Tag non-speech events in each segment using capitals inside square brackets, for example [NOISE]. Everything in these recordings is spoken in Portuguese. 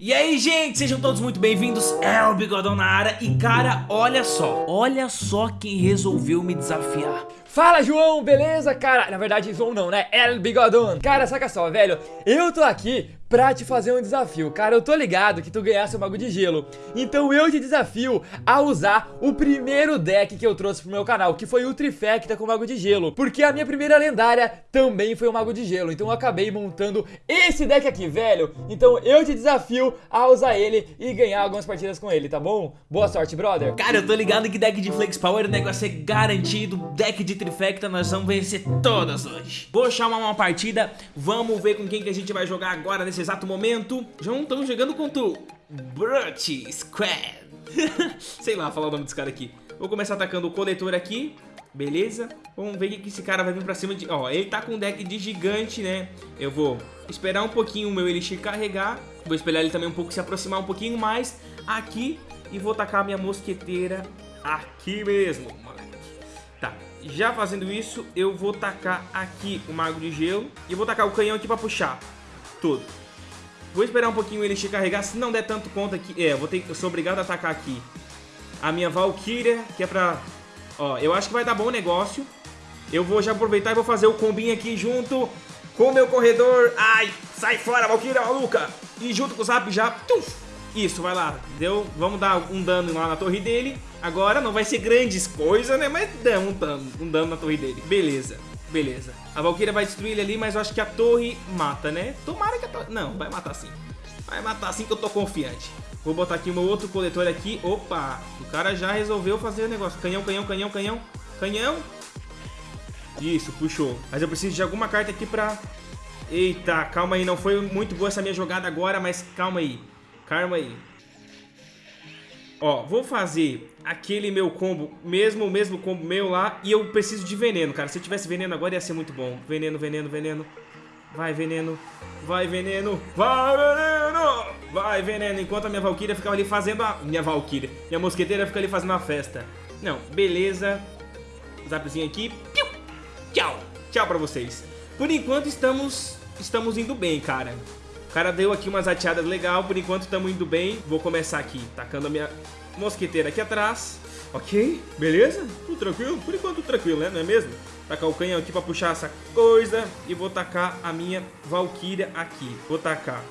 E aí, gente, sejam todos muito bem-vindos, é o Bigodão na área. E cara, olha só, olha só quem resolveu me desafiar. Fala, João, beleza? Cara, na verdade, João não, né? El Bigodão. Cara, saca só, velho, eu tô aqui pra te fazer um desafio. Cara, eu tô ligado que tu ganhasse o Mago de Gelo. Então eu te desafio a usar o primeiro deck que eu trouxe pro meu canal, que foi o Trifecta com o Mago de Gelo. Porque a minha primeira lendária também foi o Mago de Gelo. Então eu acabei montando esse deck aqui, velho. Então eu te desafio a usar ele e ganhar algumas partidas com ele, tá bom? Boa sorte, brother. Cara, eu tô ligado que deck de Flex Power o negócio é garantido. Deck de Trifecta nós vamos vencer todas hoje. Vou chamar uma partida, vamos ver com quem que a gente vai jogar agora nesse nesse exato momento, já não estamos jogando contra o Brut Squad. [LAUGHS] Sei lá falar o nome desse cara aqui. Vou começar atacando o coletor aqui. Beleza? Vamos ver o que esse cara vai vir pra cima de... Ó, ele tá com um deck de gigante, né? Eu vou esperar um pouquinho o meu Elixir carregar. Vou esperar ele também um pouco se aproximar um pouquinho mais aqui. E vou tacar a minha mosqueteira aqui mesmo, moleque. Tá, já fazendo isso, eu vou tacar aqui o Mago de Gelo. E vou tacar o canhão aqui pra puxar tudo. Vou esperar um pouquinho ele se carregar, se não der tanto conta aqui... É, vou ter, eu sou obrigado a atacar aqui a minha Valkyria, que é pra... Ó, eu acho que vai dar bom negócio. Eu vou já aproveitar e vou fazer o combinho aqui junto com o meu corredor. Ai, sai fora, Valkyria maluca! E junto com o Zap já... Tuf, isso, vai lá. Deu, vamos dar um dano lá na torre dele. Agora não vai ser grandes coisas, né? Mas dá um dano, um dano na torre dele. Beleza. Beleza. A Valkyria vai destruir ele ali, mas eu acho que a torre mata, né? Tomara que a torre... Não, vai matar sim. Vai matar sim que eu tô confiante. Vou botar aqui o meu outro coletor aqui. Opa! O cara já resolveu fazer o negócio. Canhão, canhão, canhão, canhão. Canhão. Isso, puxou. Mas eu preciso de alguma carta aqui pra... Eita, calma aí. Não foi muito boa essa minha jogada agora, mas calma aí. Calma aí. Ó, vou fazer aquele meu combo, mesmo o mesmo combo meu lá, e eu preciso de veneno, cara. Se eu tivesse veneno agora ia ser muito bom. Veneno, veneno, veneno. Vai, veneno. Vai, veneno. Vai, veneno. Vai, veneno. Enquanto a minha Valkyria ficava ali fazendo a... Minha Valkyria. Minha mosqueteira fica ali fazendo a festa. Não, beleza. Zapzinho aqui. Piu. Tchau. Tchau pra vocês. Por enquanto estamos... Estamos indo bem, cara. O cara deu aqui umas ateadas legal, por enquanto estamos indo bem. Vou começar aqui, tacando a minha mosqueteira aqui atrás. Ok, beleza? Tudo tranquilo? Por enquanto tranquilo, né? Não é mesmo? Tacar o canhão aqui pra puxar essa coisa. E vou tacar a minha Valkyria aqui. Vou tacar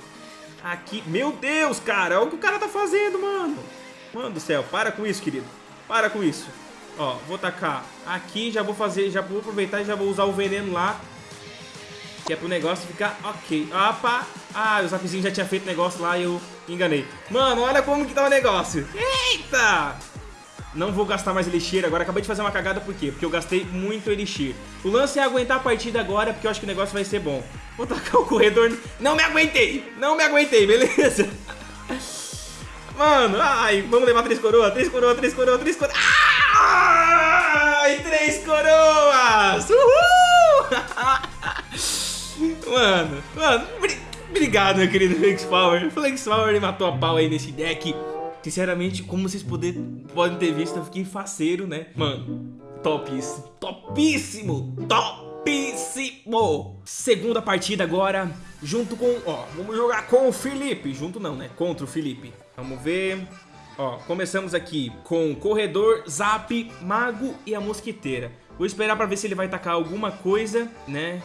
aqui. Meu Deus, cara, olha o que o cara tá fazendo, mano. Mano do céu, para com isso, querido. Para com isso. Ó, vou tacar aqui, já vou fazer, já vou aproveitar e já vou usar o veneno lá que é pro negócio ficar ok. Opa! Ah, o Zapzinho já tinha feito negócio lá e eu enganei. Mano, olha como que tá o negócio. Eita! Não vou gastar mais Elixir agora. Acabei de fazer uma cagada, por quê? Porque eu gastei muito Elixir. O lance é aguentar a partida agora, porque eu acho que o negócio vai ser bom. Vou tacar o corredor... Não me aguentei! Não me aguentei, beleza? Mano, ai, vamos levar três coroas, três coroas, três coroas, três coroas. Ai, três coroas! Uhul! [LAUGHS] Mano, mano, obrigado, meu querido Flex Power. Flex Power matou a pau aí nesse deck. Sinceramente, como vocês poder, podem ter visto, eu fiquei faceiro, né? Mano, topíssimo, topíssimo, topíssimo. Segunda partida agora, junto com, ó, vamos jogar com o Felipe. Junto não, né? Contra o Felipe. Vamos ver... Ó, começamos aqui com Corredor, Zap, Mago e a Mosquiteira. Vou esperar pra ver se ele vai tacar alguma coisa, né?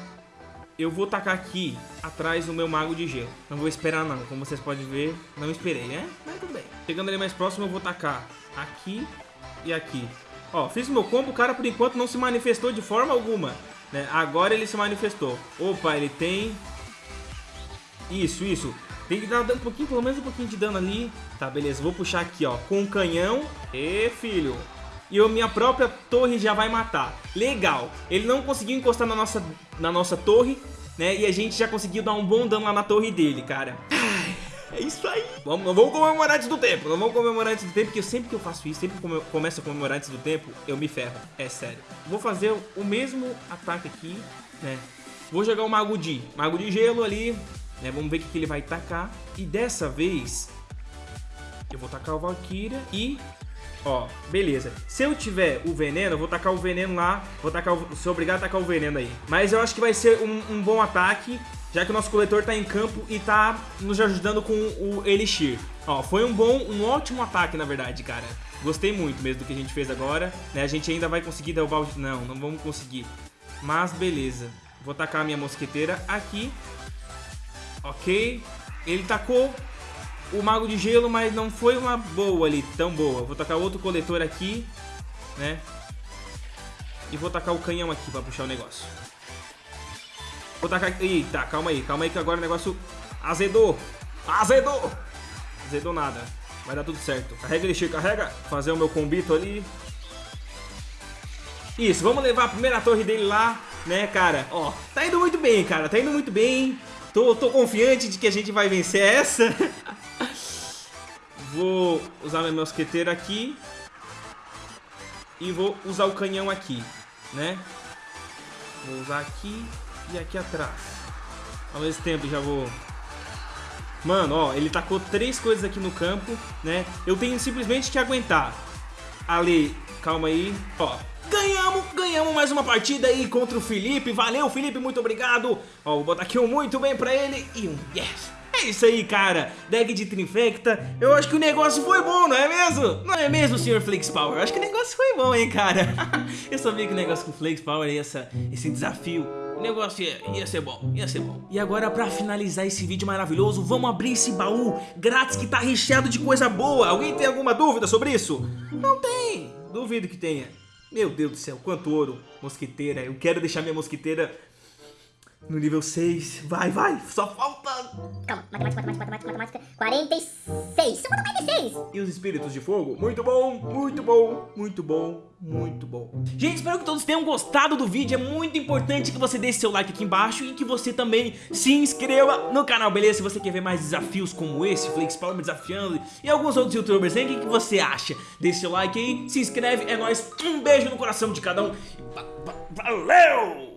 Eu vou tacar aqui atrás do meu mago de gelo. Não vou esperar não, como vocês podem ver, não esperei, né? Mas tudo bem. Chegando ali mais próximo, eu vou tacar aqui e aqui. Ó, fiz o meu combo, o cara por enquanto não se manifestou de forma alguma. Né? Agora ele se manifestou. Opa, ele tem... Isso, isso. Tem que dar um pouquinho, pelo menos um pouquinho de dano ali. Tá, beleza. Vou puxar aqui, ó, com o canhão. E filho e a minha própria torre já vai matar. Legal. Ele não conseguiu encostar na nossa, na nossa torre, né? E a gente já conseguiu dar um bom dano lá na torre dele, cara. É isso aí. Vamos, não vamos comemorar antes do tempo. Não vamos comemorar antes do tempo, porque sempre que eu faço isso, sempre que eu começo a comemorar antes do tempo, eu me ferro. É sério. Vou fazer o mesmo ataque aqui, né? Vou jogar o Mago de, Mago de Gelo ali, né? Vamos ver o que ele vai tacar. E dessa vez, eu vou tacar o Valkyria e Ó, beleza. Se eu tiver o veneno, eu vou tacar o veneno lá. Vou tacar o... Sou obrigado a tacar o veneno aí. Mas eu acho que vai ser um, um bom ataque. Já que o nosso coletor tá em campo e tá nos ajudando com o Elixir. Ó, foi um bom, um ótimo ataque, na verdade, cara. Gostei muito mesmo do que a gente fez agora. Né? A gente ainda vai conseguir derrubar o... Não, não vamos conseguir. Mas beleza. Vou tacar a minha mosqueteira aqui. Ok. Ele tacou o mago de gelo, mas não foi uma boa ali, tão boa. Vou tacar outro coletor aqui, né? E vou tacar o canhão aqui pra puxar o negócio. Vou tacar... Eita, calma aí, calma aí que agora o negócio azedou. Azedou! Azedou nada. Vai dar tudo certo. Carrega, Elixir, carrega. Fazer o meu combito ali. Isso, vamos levar a primeira torre dele lá, né, cara? Ó, tá indo muito bem, cara. Tá indo muito bem. Tô, tô confiante de que a gente vai vencer essa. [LAUGHS] vou usar minha mosqueteira aqui. E vou usar o canhão aqui, né? Vou usar aqui e aqui atrás. Ao mesmo tempo já vou... Mano, ó, ele tacou três coisas aqui no campo, né? Eu tenho simplesmente que aguentar. Ali, calma aí. Ó, ganhamos, ganhamos mais uma partida aí contra o Felipe. Valeu, Felipe, muito obrigado. Ó, vou botar aqui um muito bem pra ele e um yes. Isso aí, cara. Deck de Trinfecta. Eu acho que o negócio foi bom, não é mesmo? Não é mesmo, Sr. Flakes Power? Eu acho que o negócio foi bom, hein, cara? [LAUGHS] Eu sabia que o negócio com o Flakes Power e essa, esse desafio o negócio ia, ia, ser bom, ia ser bom. E agora pra finalizar esse vídeo maravilhoso, vamos abrir esse baú grátis que tá recheado de coisa boa. Alguém tem alguma dúvida sobre isso? Não tem, duvido que tenha. Meu Deus do céu, quanto ouro, mosquiteira. Eu quero deixar minha mosquiteira no nível 6. Vai, vai, só falta... Calma, matemática, matemática, matemática, matemática. 46. Só falta 46. E os espíritos de fogo? Muito bom, muito bom, muito bom, muito bom. Gente, espero que todos tenham gostado do vídeo. É muito importante que você deixe seu like aqui embaixo e que você também se inscreva no canal, beleza? Se você quer ver mais desafios como esse, Power me desafiando e alguns outros youtubers, hein? O que, que você acha? Deixe seu like aí, se inscreve, é nóis. Um beijo no coração de cada um. Valeu!